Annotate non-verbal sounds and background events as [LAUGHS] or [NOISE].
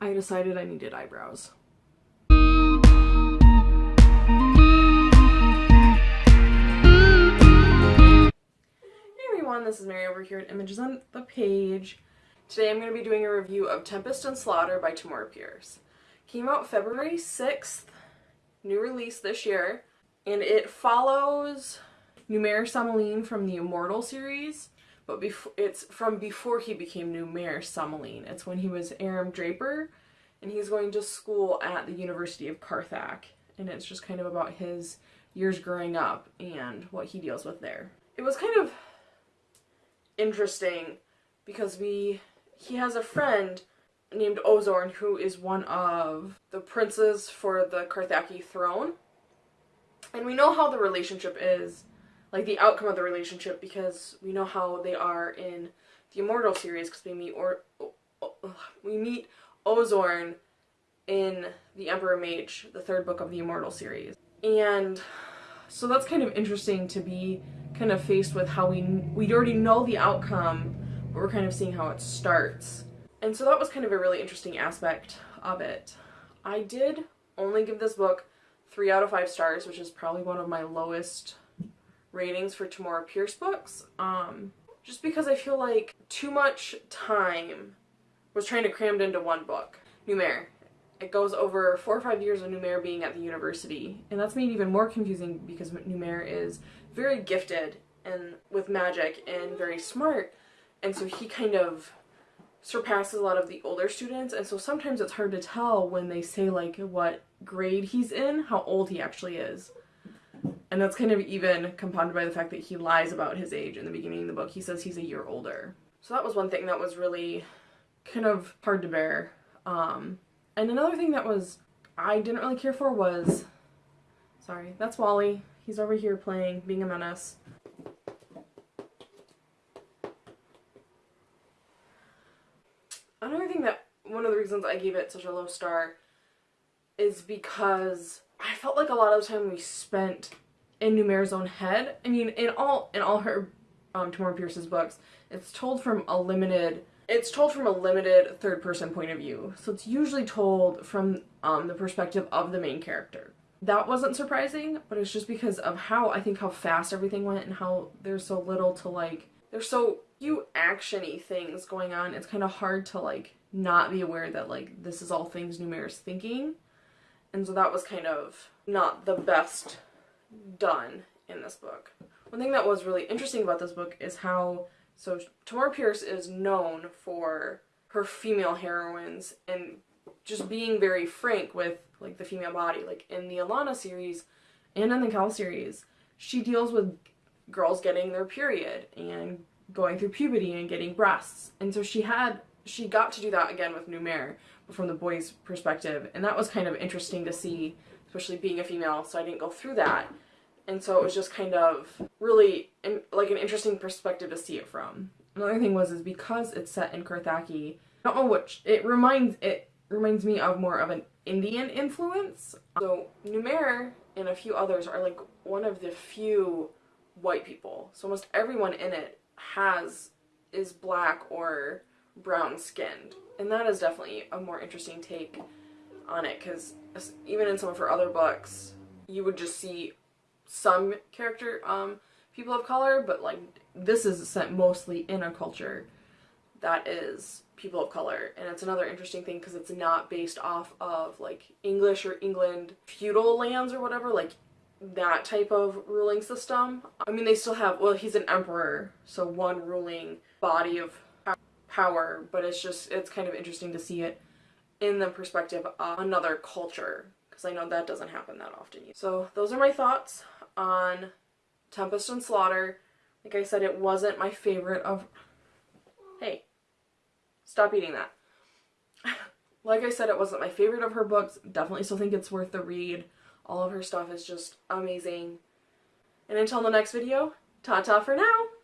I decided I needed eyebrows. Hey everyone, this is Mary over here at Images on the Page. Today I'm going to be doing a review of Tempest and Slaughter by Tamora Pierce. Came out February 6th, new release this year, and it follows Numair Salmalín from the Immortal series, but before it's from before he became Numair Salmalín. It's when he was Arram Draper, and he's going to school at the University of Carthak, and it's just kind of about his years growing up and what he deals with there. It was kind of interesting because we he has a friend named Ozorne who is one of the princes for the Carthaki throne. And we know how the relationship is, like the outcome of the relationship because we know how they are in the Immortal series because we meet or we meet Ozorne in the Emperor Mage, the third book of the Immortal series. And so that's kind of interesting to be kind of faced with how we we already know the outcome, but we're kind of seeing how it starts. And so that was kind of a really interesting aspect of it. I did only give this book three out of five stars, which is probably one of my lowest ratings for Tamora Pierce books. Um, just because I feel like too much time was trying to crammed into one book. Numair. It goes over four or five years of Numair being at the university, and that's made even more confusing because Numair is very gifted and with magic and very smart, and so he kind of surpasses a lot of the older students, and so sometimes it's hard to tell when they say like what grade he's in, how old he actually is. And that's kind of even compounded by the fact that he lies about his age in the beginning of the book. He says he's a year older. So that was one thing that was really kind of hard to bear. Um, and another thing that was I didn't really care for was sorry, that's Wally. He's over here playing, being a menace. Another thing that one of the reasons I gave it such a low star is because I felt like a lot of the time we spent in Numair's own head. I mean, in all in all her um, Tamora Pierce's books, it's told from a limited it's told from a limited third person point of view. So it's usually told from um, the perspective of the main character. That wasn't surprising, but it's just because of how I think how fast everything went and how there's so little to like there's so few actiony things going on. It's kind of hard to like not be aware that like this is all things Numair's thinking. And so that was kind of not the best done in this book. One thing that was really interesting about this book is how so Tamora Pierce is known for her female heroines and just being very frank with like the female body. Like in the Alanna series and in the Kel series, she deals with girls getting their period and going through puberty and getting breasts. And so she had she got to do that again with Numair, but from the boy's perspective. And that was kind of interesting to see, especially being a female, so I didn't go through that and so it was just kind of really in, like an interesting perspective to see it from. Another thing was is because it's set in Carthaki, I don't know which it reminds it reminds me of more of an Indian influence. So Numair and a few others are like one of the few white people. So almost everyone in it has is black or brown skinned. And that is definitely a more interesting take on it because even in some of her other books, you would just see some character um people of color, but like this is set mostly in a culture that is people of color and it's another interesting thing because it's not based off of like English or England feudal lands or whatever like that type of ruling system. I mean they still have well he's an emperor so one ruling body of power but it's just it's kind of interesting to see it in the perspective of another culture because I know that doesn't happen that often. So those are my thoughts on Tempest and Slaughter. Like I said, it wasn't my favorite of... Hey, stop eating that. [LAUGHS] like I said, it wasn't my favorite of her books. Definitely still think it's worth the read. All of her stuff is just amazing. And until the next video, ta-ta for now!